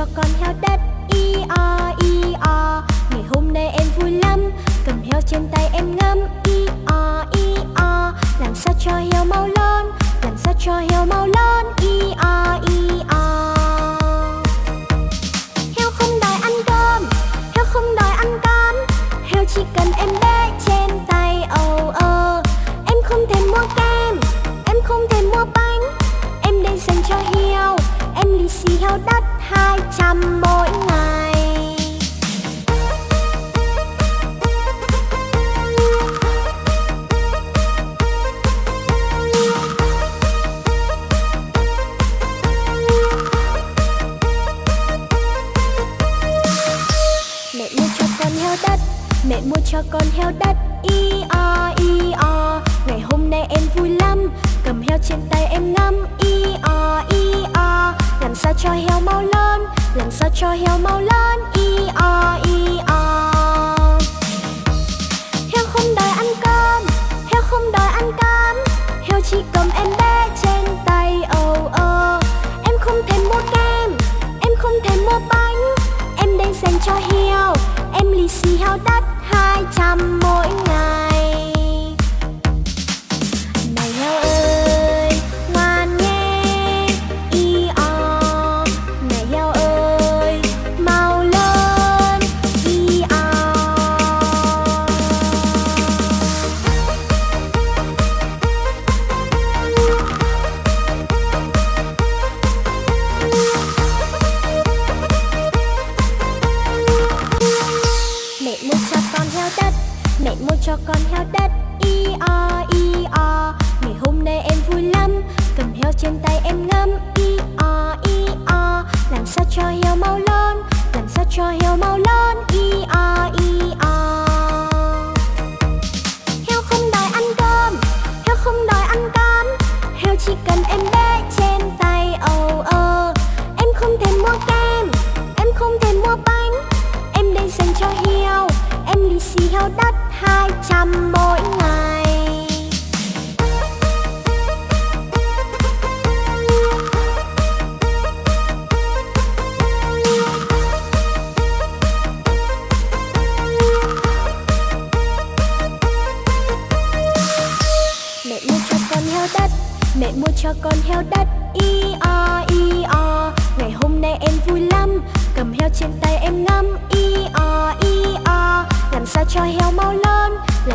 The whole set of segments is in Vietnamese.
cho con heo đất. I o i o. Ngày hôm nay em vui lắm. Cầm heo trên tay em ngắm. I o i o. Làm sao cho heo mau lớn làm sao cho heo mau lớn i o i o. Heo không đòi ăn cơm. Heo không đòi ăn cám. Heo chỉ cần em bé trên tay. Âu oh, ơ. Em không thèm mua kem. Em không thèm mua bánh. Em đây dành cho heo. Em lì xì heo đất hai trăm mỗi ngày. Chỉ cầm em bé trên tay âu ơ Em không thèm mua kem, Em không thèm mua bánh. Em đang dành cho heo, Em lì xì heo đắt hai trăm mỗi ngày. Mua cho con heo đất. I, o i, o. Ngày hôm nay em vui lắm. Cầm heo trên tay em ngắm. I, o i, o. Làm sao cho heo mau lớn Làm sao cho heo mau lớn i, o y lì heo đất hai trăm mỗi ngày. Mẹ mua cho con heo đất, Mẹ mua cho con heo đất Y o y o. Ngày hôm nay em vui lắm, Cầm heo trên tay em ngắm Y o y o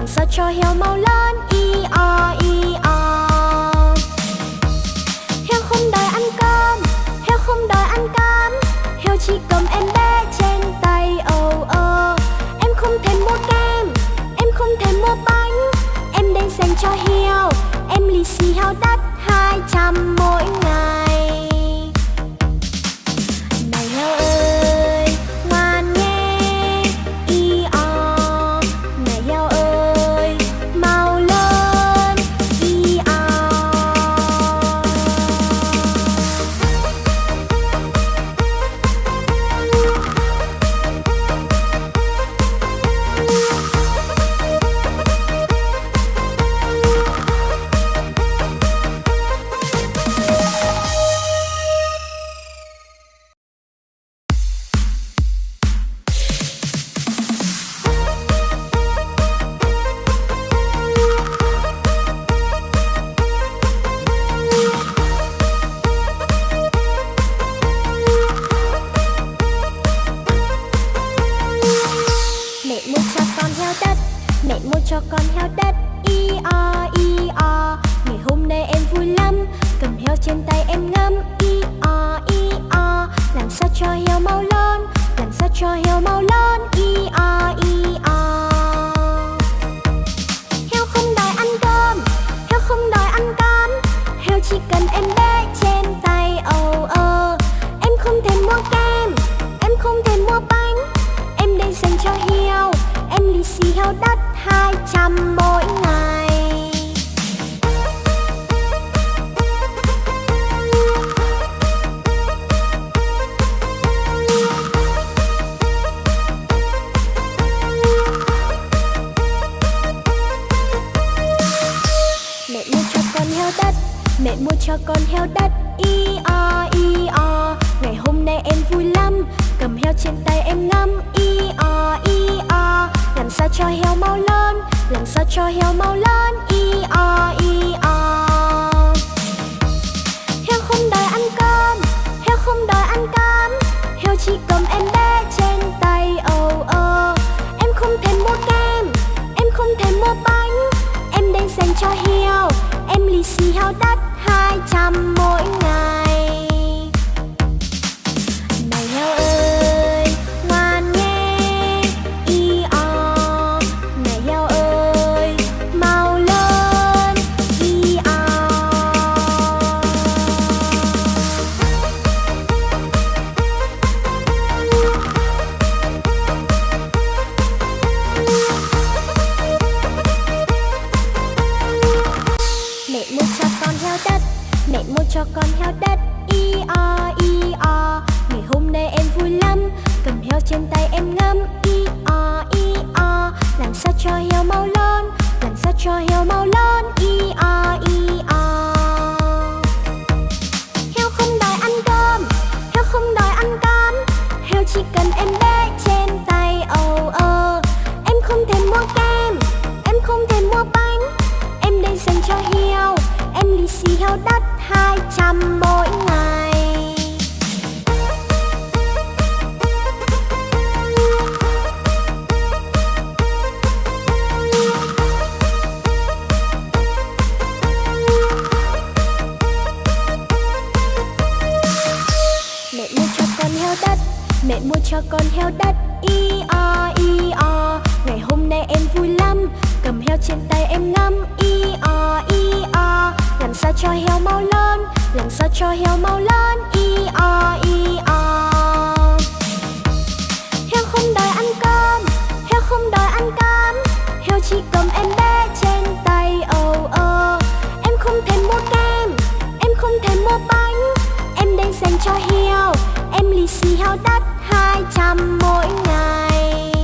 làm sao cho heo mau lớn, Y o y o. Heo không đòi ăn cơm, Heo không đòi ăn cám. Heo chỉ cầm em bé trên tay âu ơ Em không thèm mua kem, Em không thèm mua bánh. Em đang dành cho heo, Em lì xì heo đắt hai trăm mỗi ngày. Mẹ mua cho con heo đất. I, o i, o. Ngày hôm nay em vui lắm. Cầm heo trên tay em ngắm. I, o i, o. Làm sao cho heo mau lớn? Làm sao cho heo mau lớn? I, o i, o. Heo không đòi ăn cơm. Heo không đòi ăn cám. Heo chỉ cần em bé trên tay. Âu ơ. Em không thèm mua kem. Em không thèm mua bánh. Em đây dành cho heo. Em heo đất hai trăm mỗi ngày. Mẹ mua cho con heo đất, Mẹ mua cho con heo đất Y o y o. Ngày hôm nay em vui lắm, Cầm heo trên tay em ngắm Y o y o. Làm sao cho heo mau lớn Làm sao cho heo mau lớn e o e o. Heo không đòi ăn cơm, Heo không đòi ăn cám Heo chỉ cầm em bé trên tay oh oh Em không thèm mua kem, Em không thèm mua bánh. Em đang dành cho heo, Em lì xì heo đắt hai trăm mỗi ngày. Heo đất. Mẹ mua cho con heo đất. I o i o. Ngày hôm nay em vui lắm. Cầm heo trên tay em ngắm. I o i o. Làm sao cho heo mau lớn? Làm sao cho heo mau lớn? I o y dành cho heo. Em lì xì heo đất hai trăm mỗi ngày.